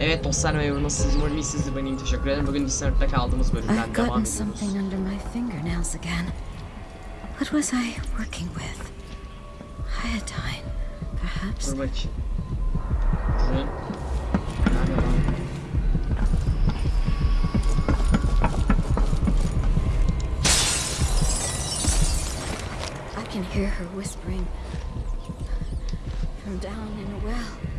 Evet dostlar merhaba nasılsınız? Umarım iyisinizdir ben iyiyim teşekkür ederim. Bugün kaldığımız bölümden I've devam gotten ediyoruz. something under my fingernails again. What was I working with? Iodine, perhaps? Dur bakayım. Ürün. Nerede lan? I can hear her whispering from down in a well.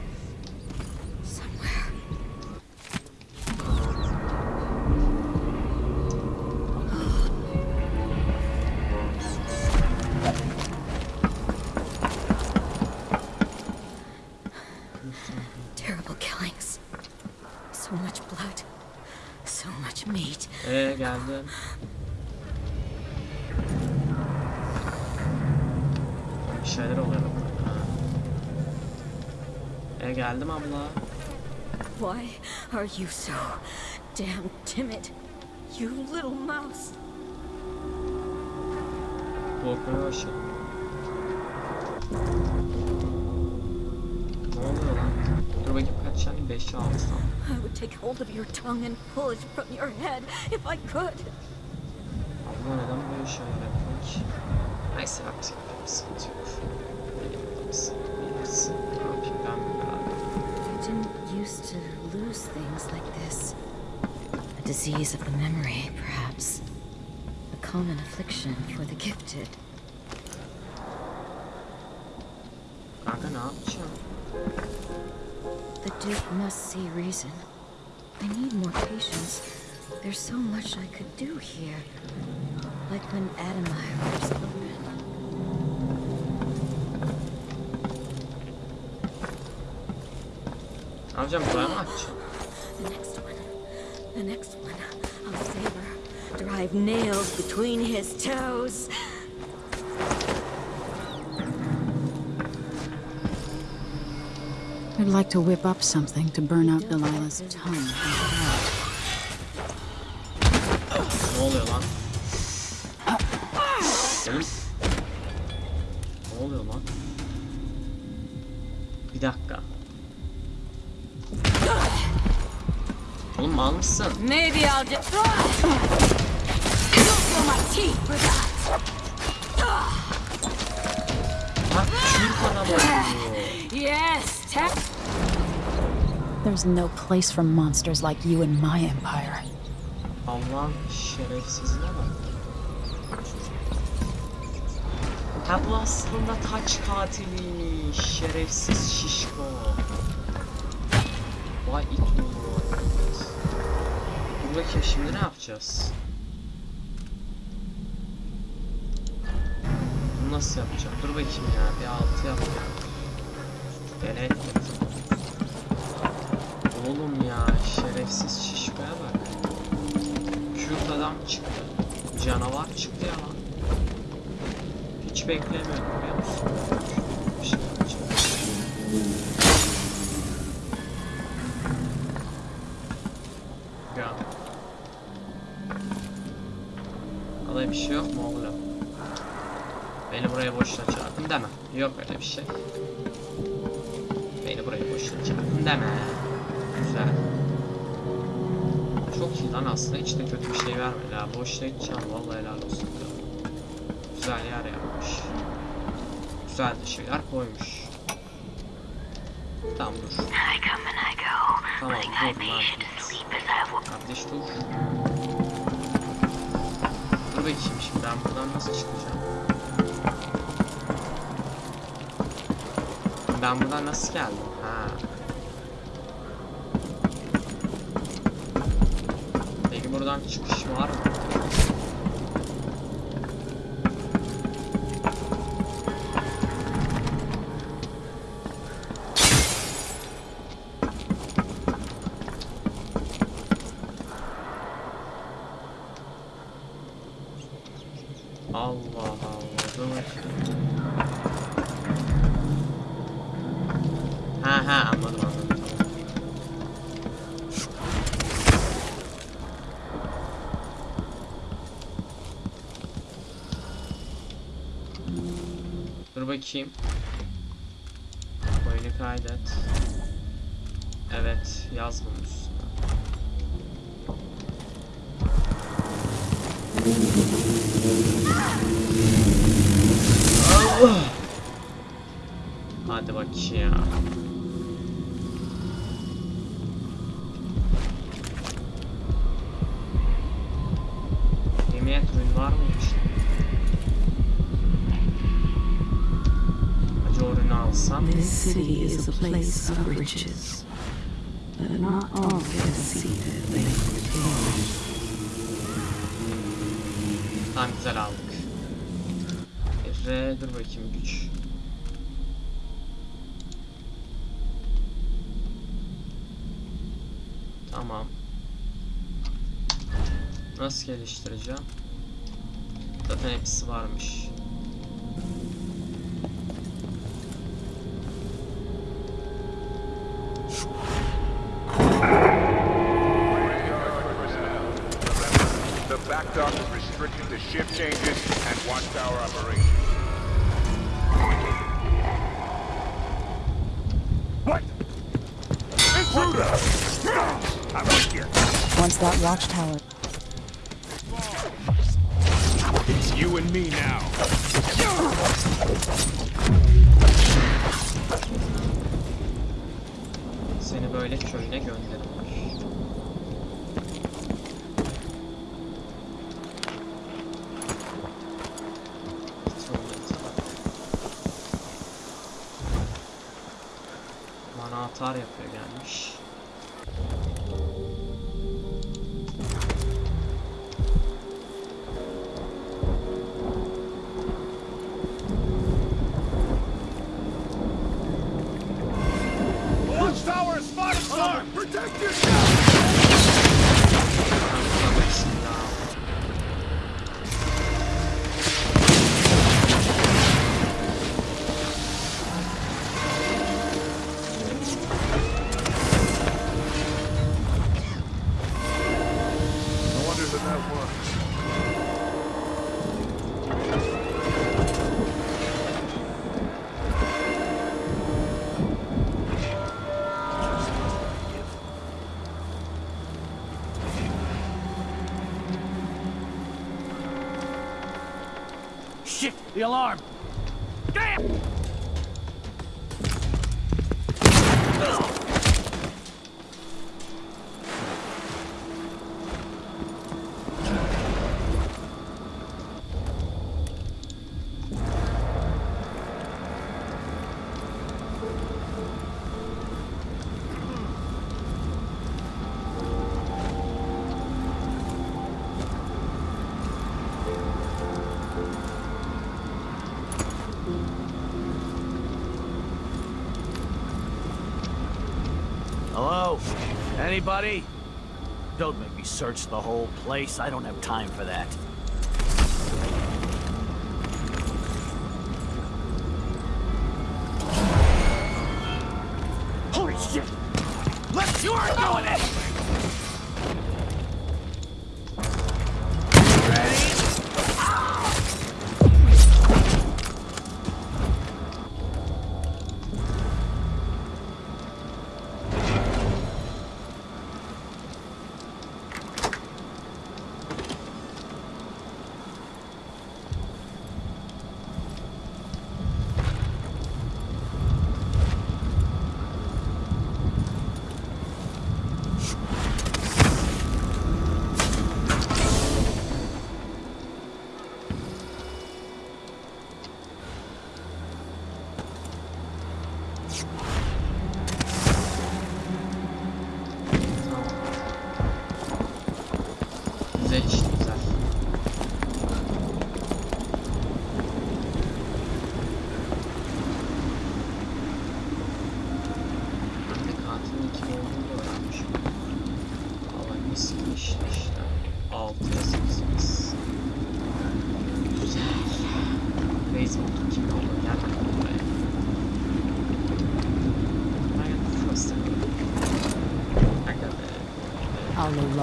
Are you so damn timid? You little mouse. Korkmaya başladım. Ne oluyor lan? Dur bakayım kaç tane? 5 6 tane. I would take hold of your tongue and pull it from your head if I could. Abla neden böyle şeyler yapıyor ki? Neyse yapacak bir sıkıntı yok. Benim adamsın. Bilirsin. Ne yapayım ben mi beraber? I didn't used to lose things like this. A disease of the memory, perhaps. A common affliction for the gifted. The Duke must see reason. I need more patience. There's so much I could do here. Like when Addermire was open. Ne yapacağım? Açacağım? The next one. The next one. I'll save her. Drive nails between his toes. I'd like to whip up something to burn out Delilah's tongue. and heart. Ne oluyor lan? Ah! Oğlum. Maybe I'll just. You'll feel my teeth for that. Bak Türk adam oluyor. Yes, tap. There's no place for monsters like you in my empire. Allah'ın şerefsizine bak. Ha bu aslında taç katiliymiş. Şerefsiz şişko. Vay it oğlu. Dur bakayım şimdi ne yapacağız? Bunu nasıl yapacağım? Dur bakayım ya bir altı yap ya. Dene ettim. Oğlum ya şerefsiz şişkoya bak. Kürt adam çıktı. Canavar çıktı ya lan. Hiç beklemiyordum biliyor musun? Bir şey. Ya. Alay bir şey yok mu oğlum? Beni buraya boşuna çağırdın deme. Yok öyle bir şey. Beni buraya boşuna çağırdın deme. Güzel. Çok iyi lan aslında hiç de kötü bir şey vermedi ha. Boşuna gideceğim vallahi helal olsun. Güzel yer yapmış. Güzel de şeyler koymuş. Tamam dur. Tamam dur lan. Kardeş dur. Dur bakayım şimdi ben buradan nasıl çıkacağım? Ben buradan nasıl geldim? Ha. Peki buradan çıkış var mı? Allah Allah. Dur bakayım. Ha anladım anladım. Dur bakayım. Oyunu kaydet. Evet yaz bunun üstüne. Allah! Hadi bak ya. Place of riches, but not all get a seat at the banquet table. Tamam güzel aldık. R dur bakayım güç. Tamam. Nasıl geliştireceğim? Zaten hepsi varmış. The back dock is restricted to shift changes and watchtower operations. What? Intruder! I'm with you. Once that watchtower It's you and me now. Seni böyle köyüne gönderirler. The alarm! Hello? Anybody? Don't make me search the whole place. I don't have time for that.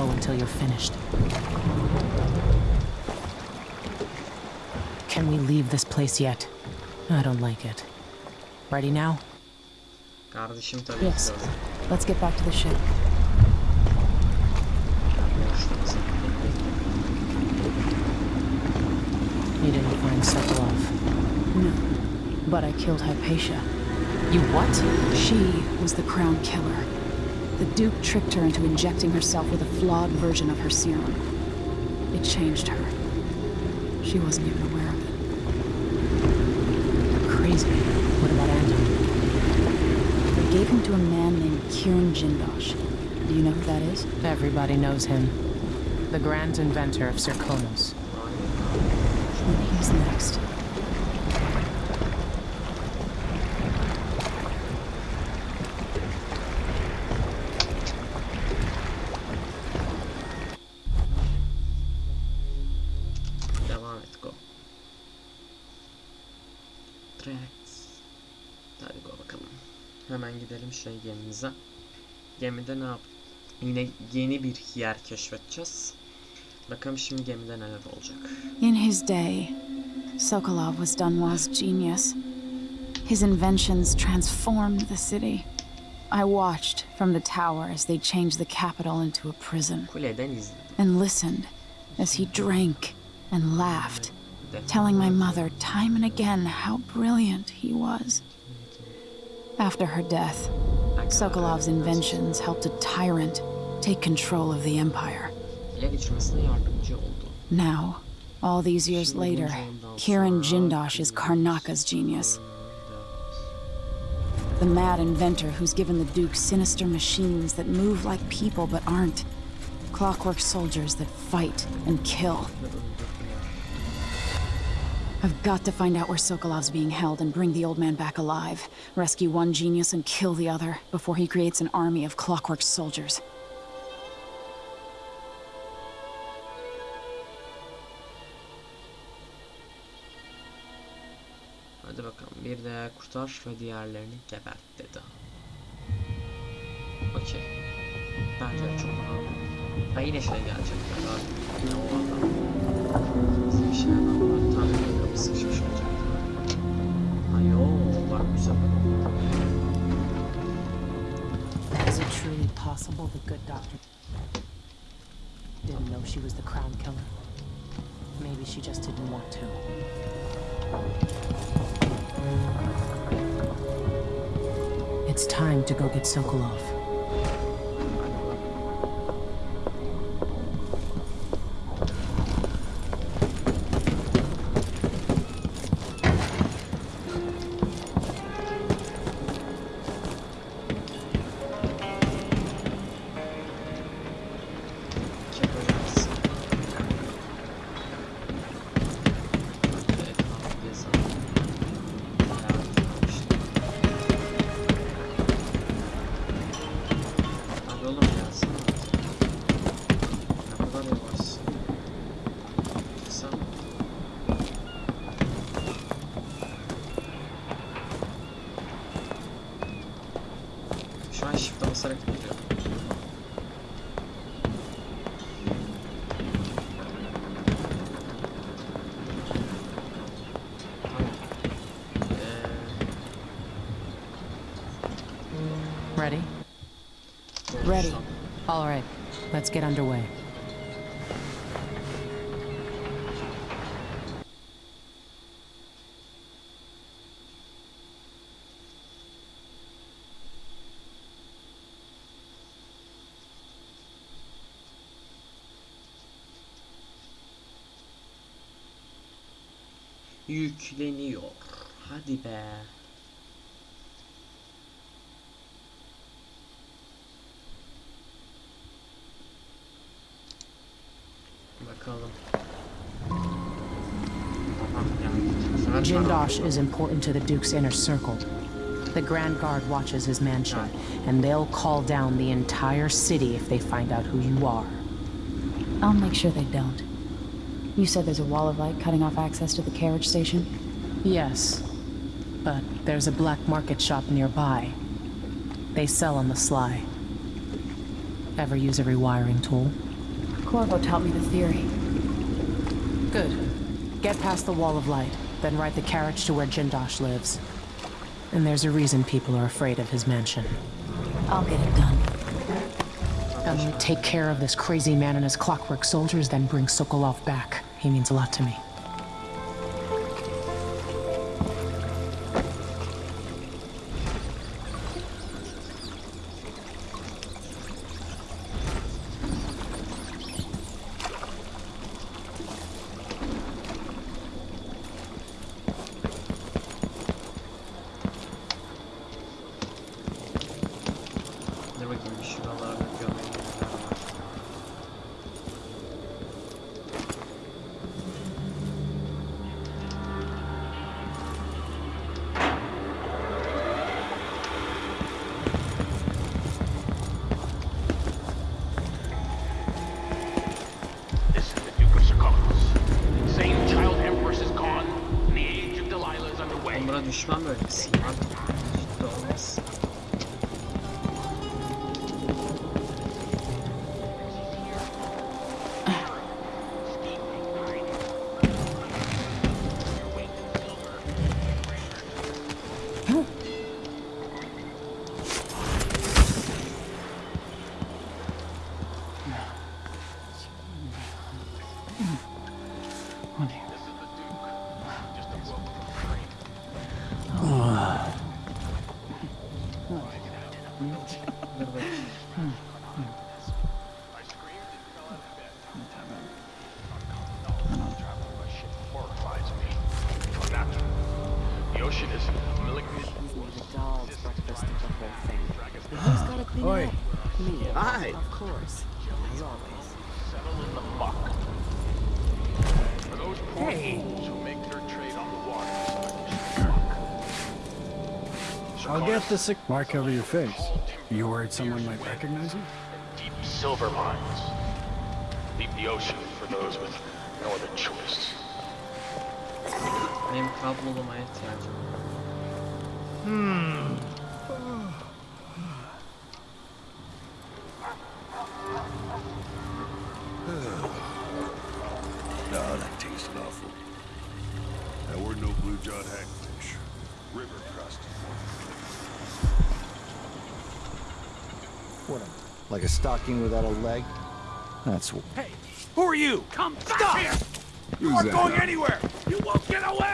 I'll lay low until you're finished. Can we leave this place yet? I don't like it. Ready now? Yes. Let's get back to the ship. You didn't find Sokolov. No. But I killed Hypatia. You what? She was the crown killer. The Duke tricked her into injecting herself with a flawed version of her serum. It changed her. She wasn't even aware of it. Crazy. What about Anton? They gave him to a man named Kirin Jindosh. Do you know who that is? Everybody knows him. The grand inventor of Karnaca. Hemen gidelim şey gemimize. Gemide ne yap? Yine yeni bir yer keşfedeceğiz. Bakalım şimdi gemide neler olacak. In his day, Sokolov was Dunwall's genius. His inventions transformed the city. I watched from the tower as they changed the capital into a prison, and listened as he drank and laughed, telling my mother time and again how brilliant he was. After her death, Sokolov's inventions helped a tyrant take control of the empire. Now, all these years later, Kirin Jindosh is Karnaca's genius. The mad inventor who's given the Duke sinister machines that move like people but aren't. Clockwork soldiers that fight and kill. I've got to find out where Sokolov's being held and bring the old man back alive. Rescue one genius and kill the other before he creates an army of clockwork soldiers. Hadi bakalım bir de kurtar ve diğerlerini gebert dedi. Okey. Bence çok önemli. Ha yine şey gelecek. Yine o adam. Bizim bir şeyler güzel. Is it truly possible the good doctor didn't know she was the crown killer? Maybe she just didn't want to. It's time to go get Sokolov. Let's get underway. Yükleniyor. Hadi be. Bakalım. Tamam geldik. Bu sefer Jindosh is important to the Duke's inner circle. The Grand Guard watches his mansion, and they'll call down the entire city if they find out who you are. I'll make sure they don't. You said there's a wall of light cutting off access to the carriage station? Yes, but there's a black market shop nearby. They sell on the sly. Ever use a rewiring tool? Corvo taught me the theory. Good. Get past the wall of light, then ride the carriage to where Jindosh lives. And there's a reason people are afraid of his mansion. I'll get it done. Um, take care of this crazy man and his clockwork soldiers, then bring Sokolov back. He means a lot to me. Schwammel. Hmm. Put the sick mark over your face. You worried someone might recognize you? Deep silver mines. Leave the ocean for those with no other choice. I am capable of my attention. Hmm. stocking without a leg? That's what. Hey, who are you? Come back Stop! here! you aren't going guy? anywhere! You won't get away!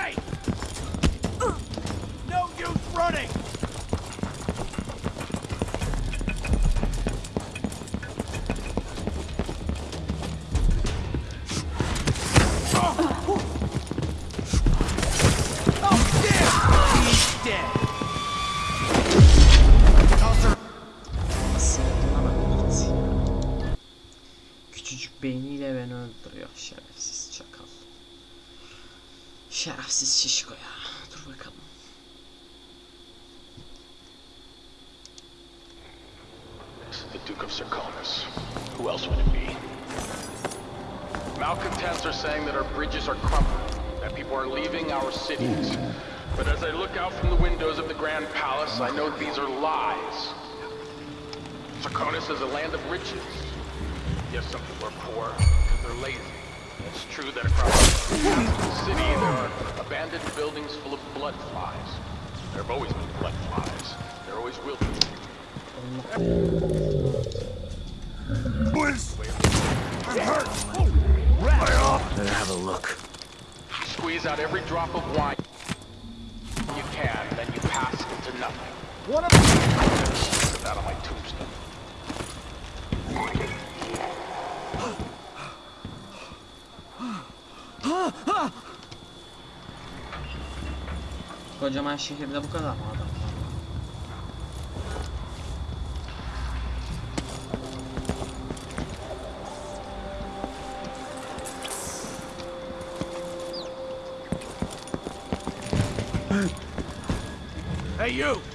Squeeze out every drop of wine you can, then you pass it to nothing. What a- Put that on my tombstone. Kocaman şehirde bu kadar mı adam? Hey, you!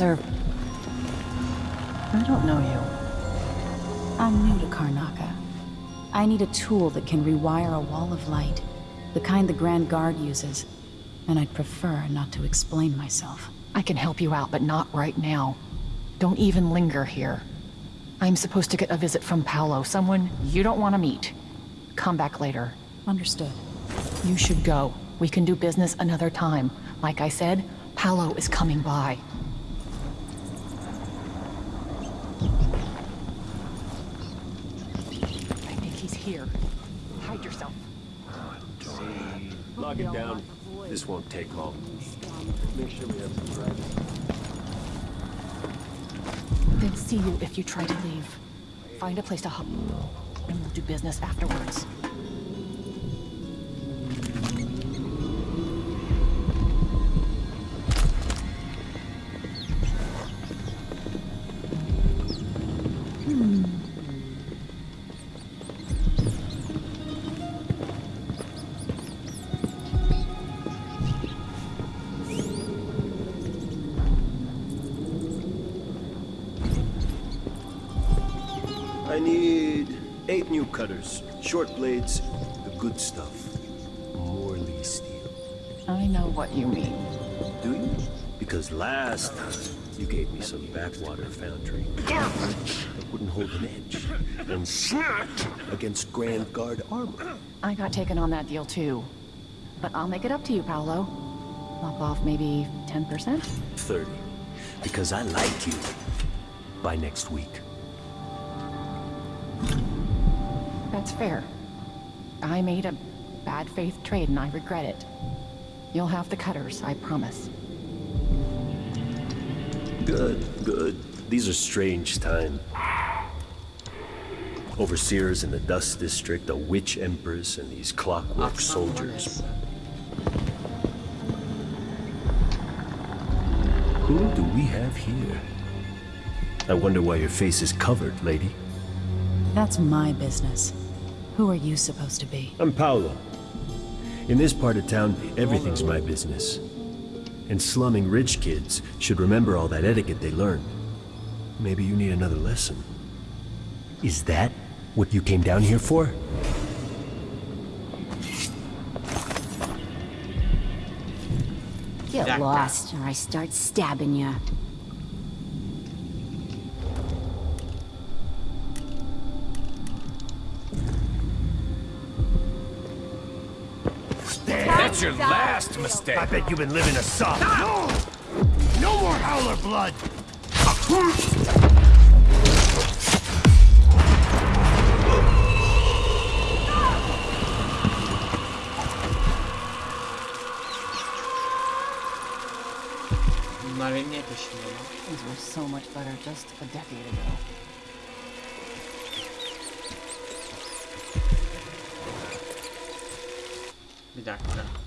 I. I don't know you. I'm new to Karnaca. I need a tool that can rewire a wall of light, the kind the Grand Guard uses, and I'd prefer not to explain myself. I can help you out, but not right now. Don't even linger here. I'm supposed to get a visit from Paolo, someone you don't want to meet. Come back later. Understood. You should go. We can do business another time. Like I said, Paolo is coming by. I think he's here. Hide yourself. Lock it down. This won't take long. Make sure we have some privacy. They'll see you if you try to leave. Find a place to hop, and we'll do business afterwards. Good stuff. Morley steel. I know what you mean. Do you? Because last time you gave me some backwater foundry that wouldn't hold an edge and snapped against Grand Guard armor. I got taken on that deal too. But I'll make it up to you, Paolo. Lop off maybe 10%? 30. Because I like you. By next week. That's fair. I made a bad faith trade and I regret it. You'll have the cutters, I promise. Good, good. These are strange times. Overseers in the Dust District, a witch empress, and these clockwork soldiers. Who do we have here? I wonder why your face is covered, lady. That's my business. Who are you supposed to be? I'm Paolo. In this part of town, everything's my business. And slumming rich kids should remember all that etiquette they learned. Maybe you need another lesson. Is that what you came down here for? Get lost, or I start stabbing you. Your last mistake. I bet you've been living a soft. No! No more howler blood. Bunlar benim niye peşimde lan? Things were so much better just a decade ago. Bir dakika.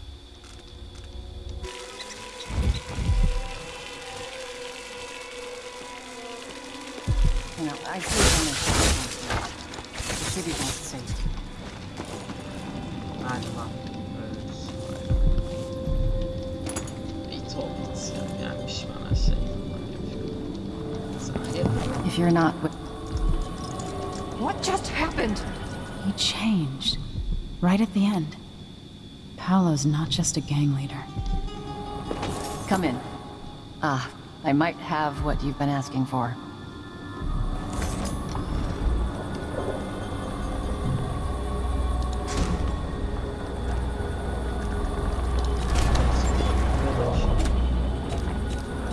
Right at the end. Paolo's not just a gang leader. Come in. Ah, I might have what you've been asking for.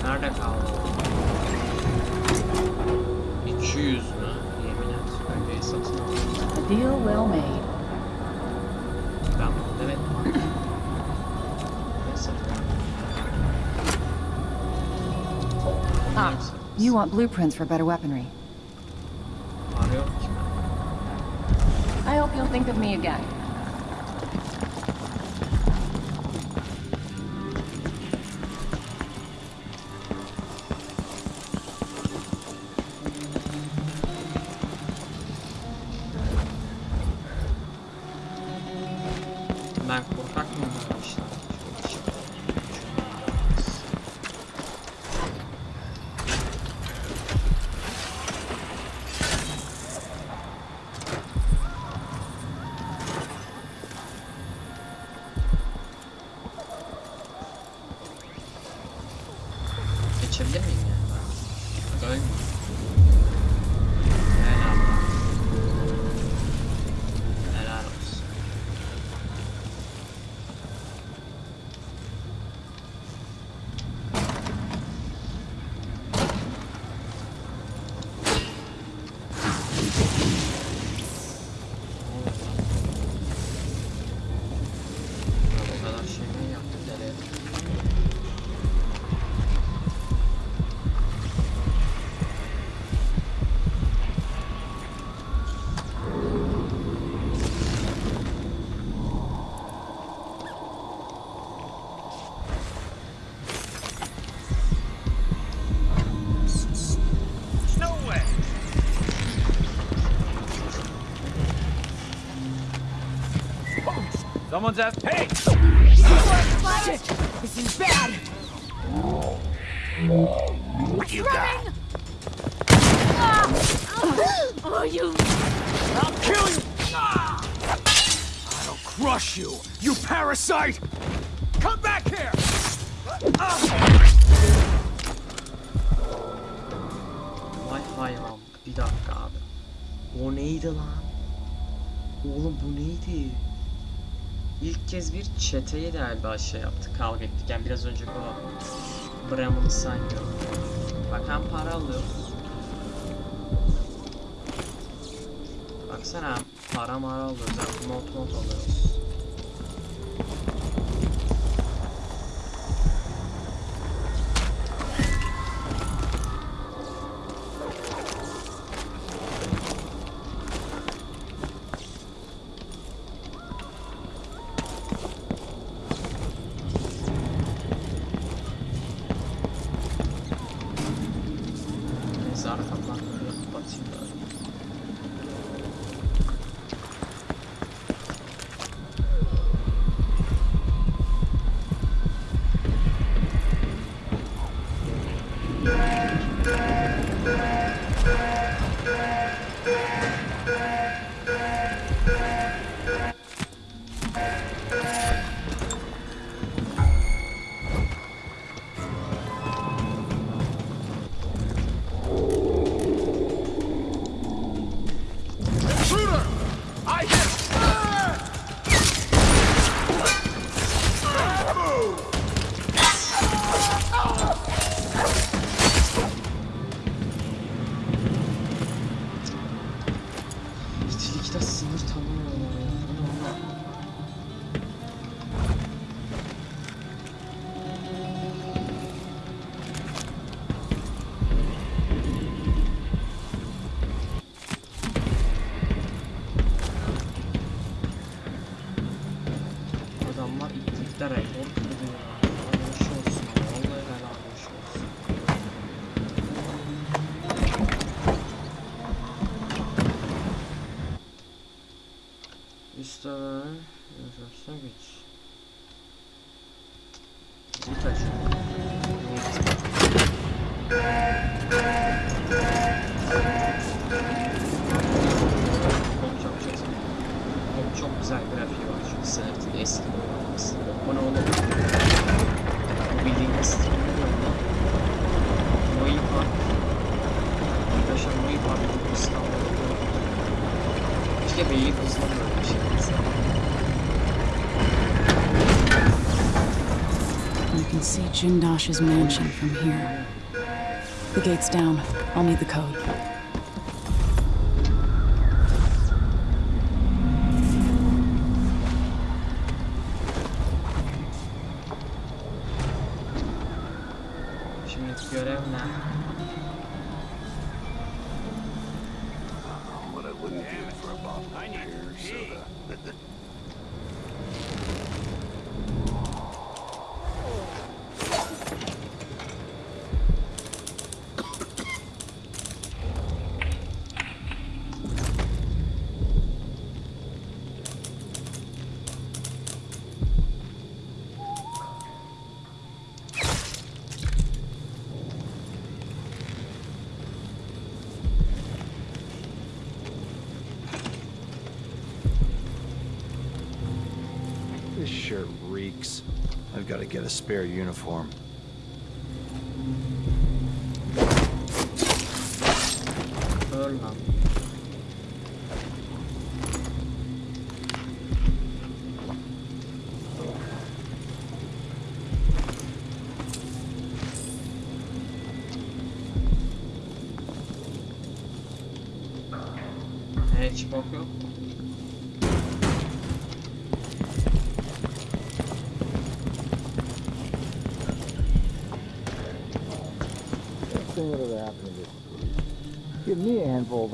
Nerede kaldı o? 200 mü? Yemin et. Öyle satın aldım. A deal well made. You want blueprints for better weaponry. Para. I hope you'll think of me again. Someone's asked. Hey! Shit! This is bad! What you got? Oh, you... I'll kill you! I'll crush you, you parasite! Come back here! Vay hayvan. Bir dakika abi. O neydi lan? Oğlum bu neydi? İlk kez bir çeteye galiba şey yaptık, kavga ettik. Yani biraz önceki o Bremen'ı saymıyorum. Bak hem para alıyoruz. Baksana para mara alıyoruz hem not alıyoruz. Bu bildiğin Steam oyunu. Noi Park. Arkadaşlar Noi Park bu İstanbul'da. Keşke Beylikdüzü'nde böyle bir şey olsa. You can see Jindosh's mansion from here. The gate's down. I'll need the code. This shirt reeks. I've got to get a spare uniform. Öl lan.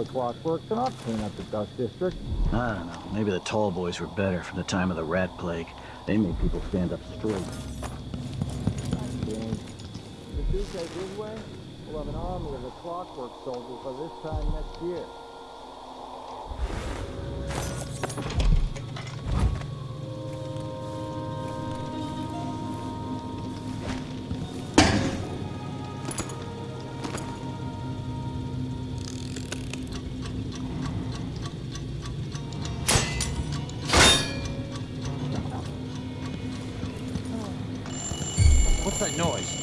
The clockwork I'll clean up the dust district. I don't know. Maybe the Tallboys were better from the time of the rat plague. They made people stand up straight. The Duke way, we'll have an army of the clockwork soldiers by this time next year. That noise?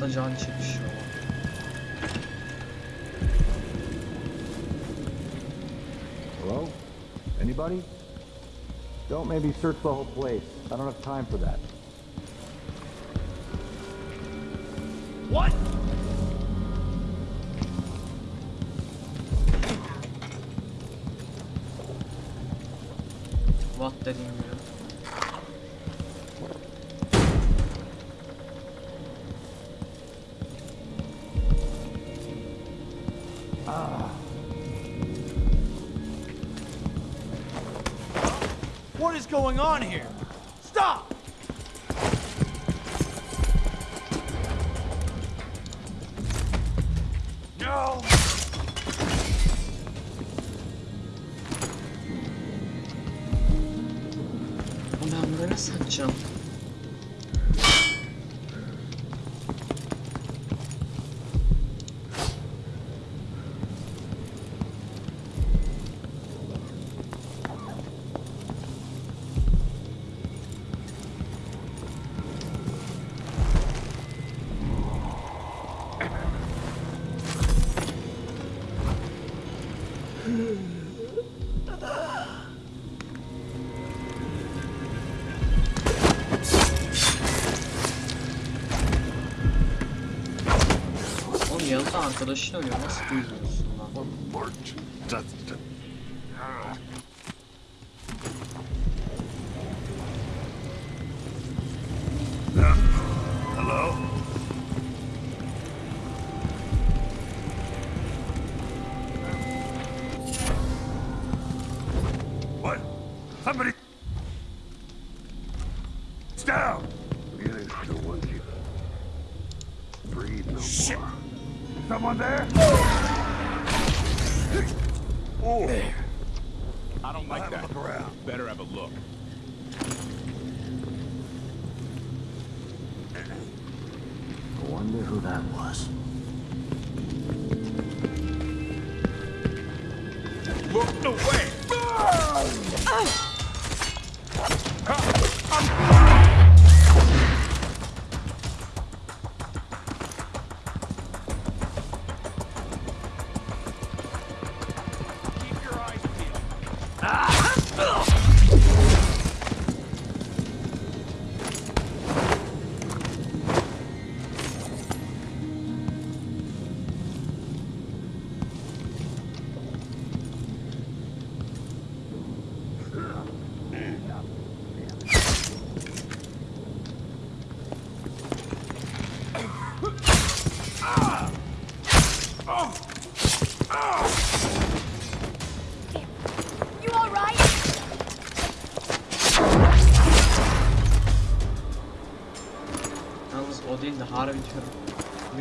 Hasta can çekişiyor. Hello? Anybody? Don't maybe search the whole place. I don't have time for that. What? What dediğim ya. Going on here? yazı arkadaşını arıyor. Nasıl duymuyorsun lan?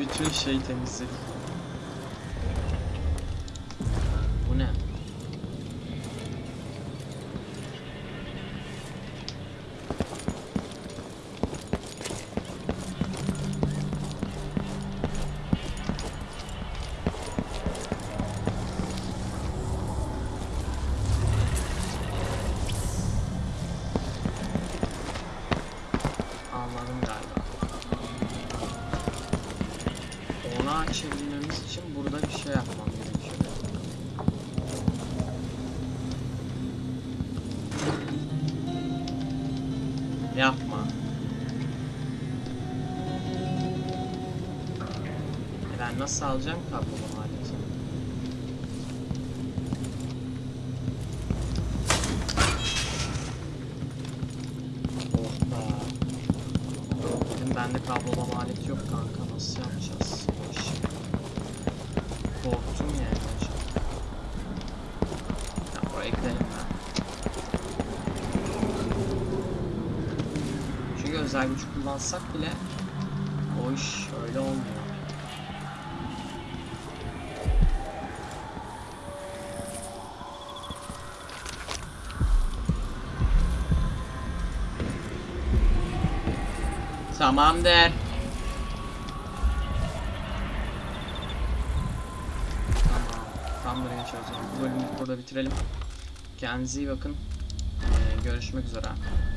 Bütün şeyi temizledim. Nasıl alacağım kablolu Tamamdır. Tamam. Tam buraya çözeceğim. Bu bölümü burada bitirelim. Kendinize iyi bakın. Ee, görüşmek üzere.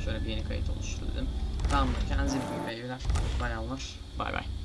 Şöyle bir yeni kayıt oluştu dedim. Tamamdır. Kendinize iyi bakın beyler. Bayanlar. Bay bay.